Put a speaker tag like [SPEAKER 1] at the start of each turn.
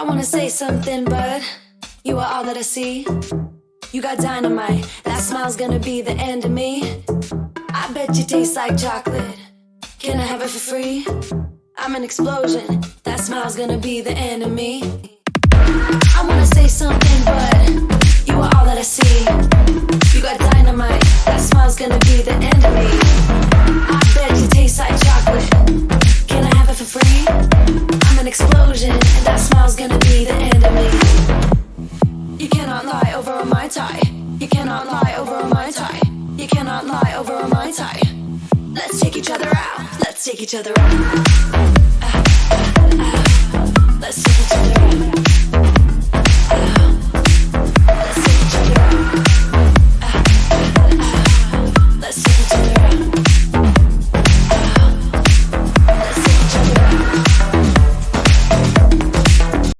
[SPEAKER 1] I wanna say something, but you are all that I see. You got dynamite, that smile's gonna be the end of me. I bet you taste like chocolate. Can I have it for free? I'm an explosion, that smile's gonna be the end of me. I wanna say something, but you are all that I see. You got dynamite, that smile's gonna be the end of me. I bet you taste like chocolate. Can I have it for free? I'm an explosion, You cannot lie over a Mai Tai. You cannot lie over a Mai Tai. Let's take each other out. Let's take each other out. Let's take each other out. Let's take each other out. Let's take each other out.